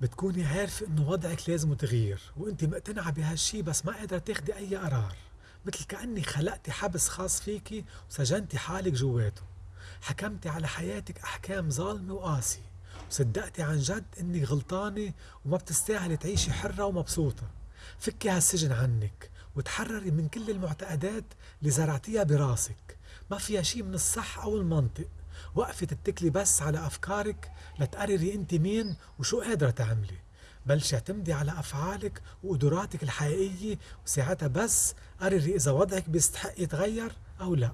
بتكوني عارفة إنه وضعك لازم تغيير وإنتي مقتنعة بهالشي بس ما قادرة تاخدي أي قرار. مثل كأنك خلقتي حبس خاص فيكي وسجنتي حالك جواته. حكمتي على حياتك أحكام ظالمة وقاسية. وصدقتي عن جد إنك غلطانة وما بتستاهلي تعيشي حرة ومبسوطة. فكي هالسجن عنك وتحرري من كل المعتقدات اللي زرعتيها براسك. ما فيها شي من الصح أو المنطق. وقفي تتكلي بس على أفكارك لتقرري أنت مين وشو قادرة تعملي. بلشي اعتمدي على أفعالك وقدراتك الحقيقية وساعتها بس قرري إذا وضعك بيستحق يتغير أو لا.